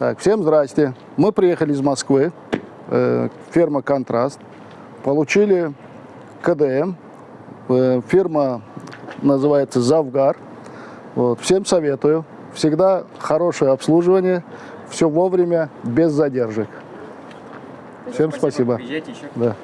Так, всем здрасте. Мы приехали из Москвы, э, ферма «Контраст». Получили КДМ. Э, фирма называется «Завгар». Вот, всем советую. Всегда хорошее обслуживание, все вовремя, без задержек. Всем спасибо. Приезжайте еще. Да.